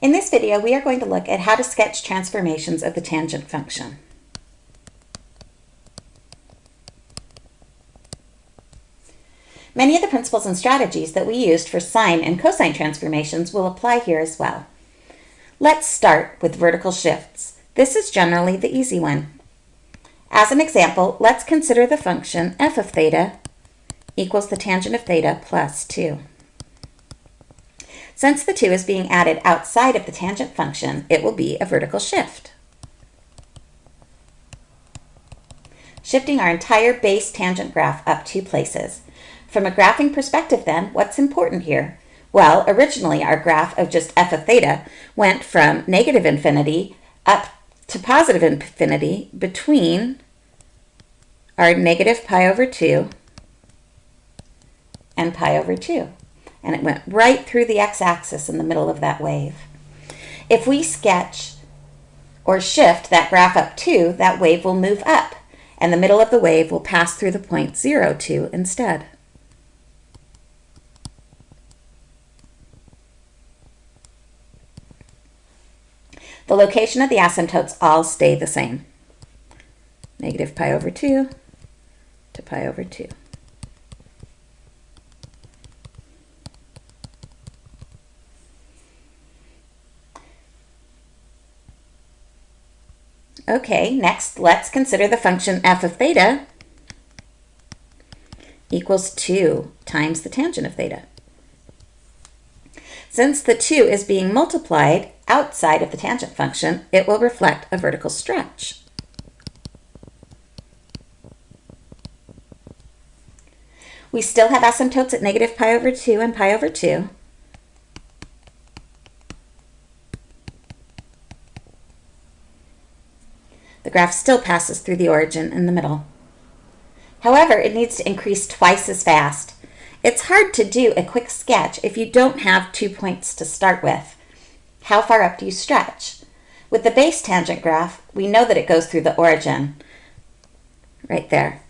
In this video, we are going to look at how to sketch transformations of the tangent function. Many of the principles and strategies that we used for sine and cosine transformations will apply here as well. Let's start with vertical shifts. This is generally the easy one. As an example, let's consider the function f of theta equals the tangent of theta plus 2. Since the 2 is being added outside of the tangent function, it will be a vertical shift. Shifting our entire base tangent graph up two places. From a graphing perspective then, what's important here? Well, originally our graph of just f of theta went from negative infinity up to positive infinity between our negative pi over 2 and pi over 2 and it went right through the x-axis in the middle of that wave. If we sketch or shift that graph up 2, that wave will move up, and the middle of the wave will pass through the point 0, 2 instead. The location of the asymptotes all stay the same. Negative pi over 2 to pi over 2. Okay, next let's consider the function f of theta equals 2 times the tangent of theta. Since the 2 is being multiplied outside of the tangent function, it will reflect a vertical stretch. We still have asymptotes at negative pi over 2 and pi over 2. The graph still passes through the origin in the middle. However, it needs to increase twice as fast. It's hard to do a quick sketch if you don't have two points to start with. How far up do you stretch? With the base tangent graph, we know that it goes through the origin, right there.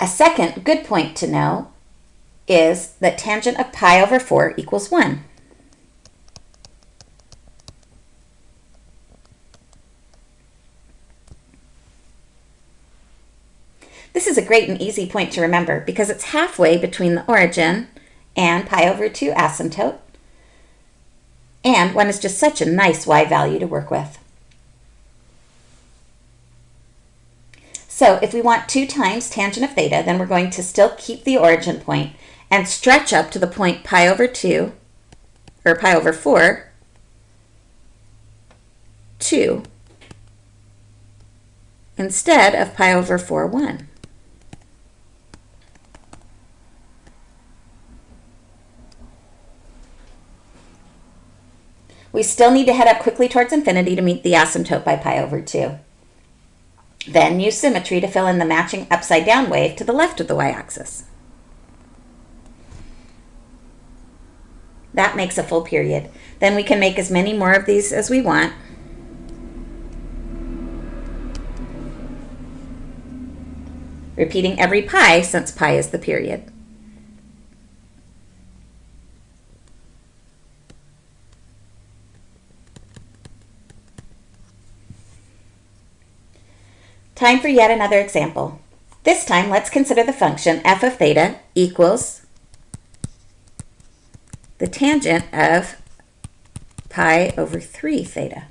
A second good point to know is that tangent of pi over 4 equals 1. This is a great and easy point to remember because it's halfway between the origin and pi over 2 asymptote. And 1 is just such a nice y value to work with. So if we want 2 times tangent of theta, then we're going to still keep the origin point and stretch up to the point pi over 2, or pi over 4, 2, instead of pi over 4, 1. We still need to head up quickly towards infinity to meet the asymptote by pi over 2. Then use symmetry to fill in the matching upside down wave to the left of the y-axis. That makes a full period. Then we can make as many more of these as we want. Repeating every pi since pi is the period. Time for yet another example. This time, let's consider the function f of theta equals the tangent of pi over 3 theta.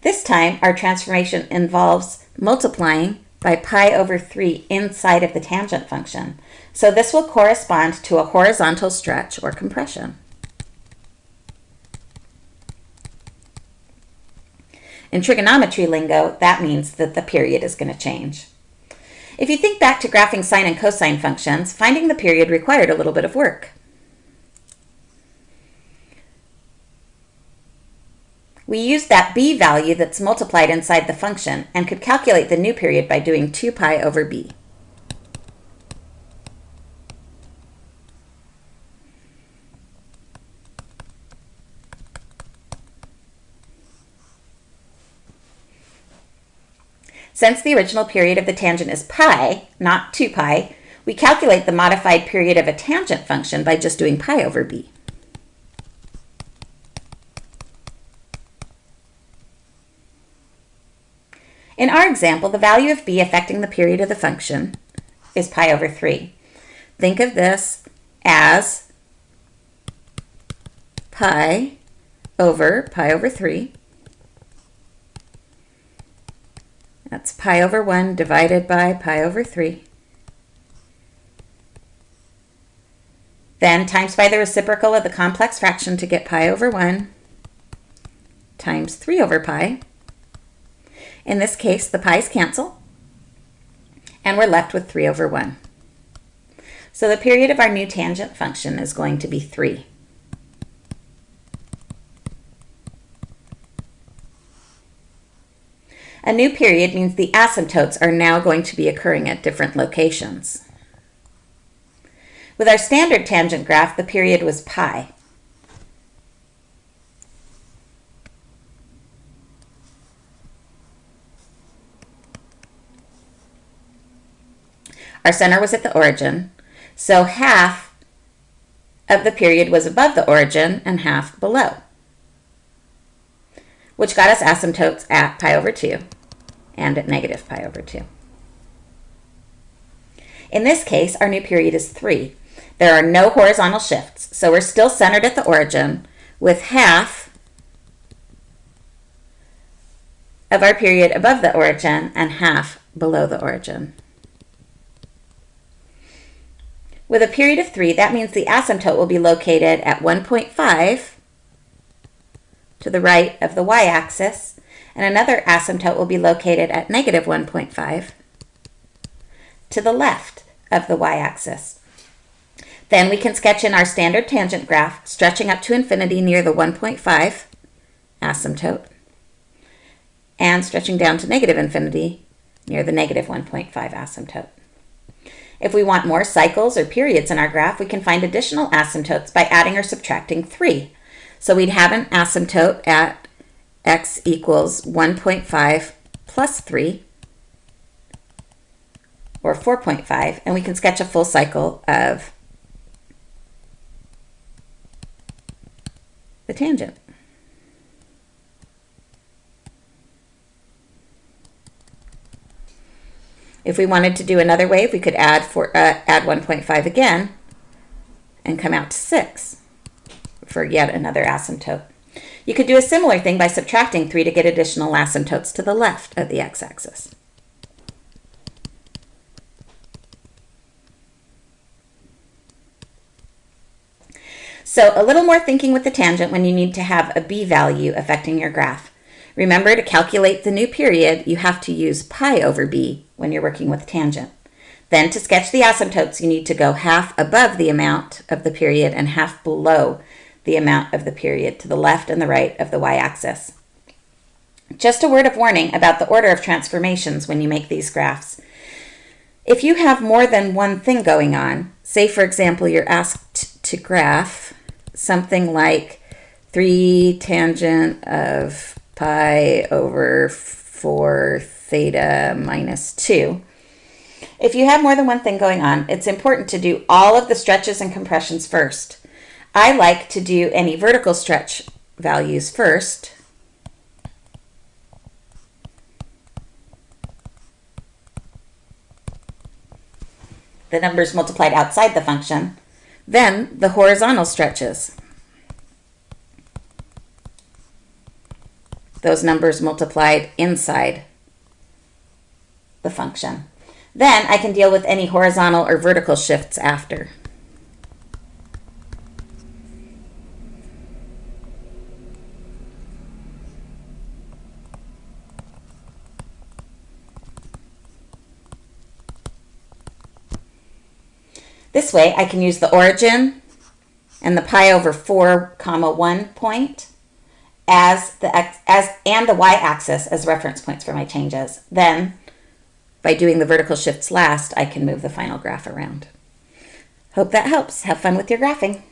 This time, our transformation involves multiplying by pi over 3 inside of the tangent function. So this will correspond to a horizontal stretch or compression. In trigonometry lingo, that means that the period is going to change. If you think back to graphing sine and cosine functions, finding the period required a little bit of work. We used that b value that's multiplied inside the function and could calculate the new period by doing 2 pi over b. Since the original period of the tangent is pi, not 2 pi, we calculate the modified period of a tangent function by just doing pi over b. In our example, the value of b affecting the period of the function is pi over 3. Think of this as pi over pi over 3 That's pi over 1 divided by pi over 3. Then times by the reciprocal of the complex fraction to get pi over 1 times 3 over pi. In this case, the pi's cancel, and we're left with 3 over 1. So the period of our new tangent function is going to be 3. A new period means the asymptotes are now going to be occurring at different locations. With our standard tangent graph, the period was pi. Our center was at the origin, so half of the period was above the origin and half below, which got us asymptotes at pi over 2 and at negative pi over 2. In this case, our new period is 3. There are no horizontal shifts, so we're still centered at the origin with half of our period above the origin and half below the origin. With a period of 3, that means the asymptote will be located at 1.5 to the right of the y-axis, and another asymptote will be located at negative 1.5 to the left of the y-axis. Then we can sketch in our standard tangent graph, stretching up to infinity near the 1.5 asymptote, and stretching down to negative infinity near the negative 1.5 asymptote. If we want more cycles or periods in our graph, we can find additional asymptotes by adding or subtracting 3. So we'd have an asymptote at x equals 1.5 plus 3, or 4.5, and we can sketch a full cycle of the tangent. If we wanted to do another wave, we could add uh, add 1.5 again and come out to 6 for yet another asymptote. You could do a similar thing by subtracting 3 to get additional asymptotes to the left of the x-axis. So a little more thinking with the tangent when you need to have a b value affecting your graph. Remember to calculate the new period, you have to use pi over b when you're working with tangent. Then to sketch the asymptotes, you need to go half above the amount of the period and half below the amount of the period to the left and the right of the y-axis. Just a word of warning about the order of transformations when you make these graphs. If you have more than one thing going on, say for example you're asked to graph something like 3 tangent of pi over 4 theta minus 2. If you have more than one thing going on, it's important to do all of the stretches and compressions first. I like to do any vertical stretch values first. The numbers multiplied outside the function. Then the horizontal stretches. those numbers multiplied inside the function. Then I can deal with any horizontal or vertical shifts after. This way I can use the origin and the pi over 4 comma 1 point as the x-axis and the y-axis as reference points for my changes. Then by doing the vertical shifts last, I can move the final graph around. Hope that helps. Have fun with your graphing.